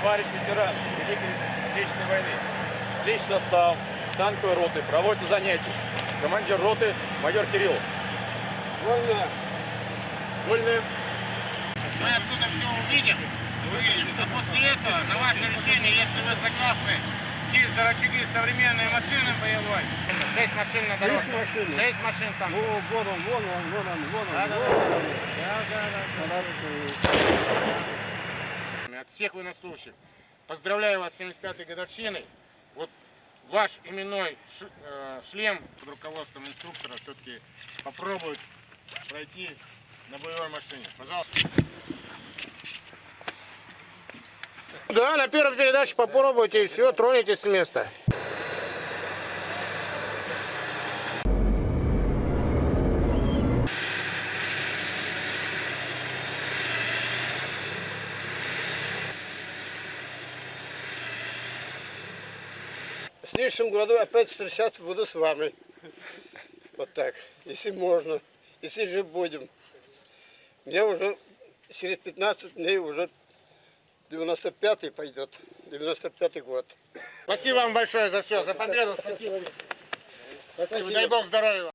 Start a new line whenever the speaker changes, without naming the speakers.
товарищ ветеран Великой Отечественной войны. Личный состав танковой роты проводит занятия. Командир роты майор Кириллов.
Вольно.
Вольные.
Мы отсюда все увидим, увидим, а после этого на ваше решение, если вы согласны сесть за рычаги современной машины боевой. Шесть машин на дороге.
Шесть машин?
Шесть машин там.
Во, вон он, вон он, вон он, вон он.
Да, да,
вон
да.
он.
Да, да, да. От всех военнослужащих поздравляю вас с 75-й годовщиной. Вот ваш именной э, шлем под руководством инструктора все-таки попробует пройти на боевой машине. Пожалуйста. Да, на первой передаче попробуйте и все, тронетесь с места.
В следующем году опять встречаться буду с вами. Вот так, если можно, если же будем. Мне уже через 15 дней уже 95-й пойдет, 95-й год.
Спасибо вам большое за все, за победу. Спасибо. Спасибо. Дай Бог здоровья.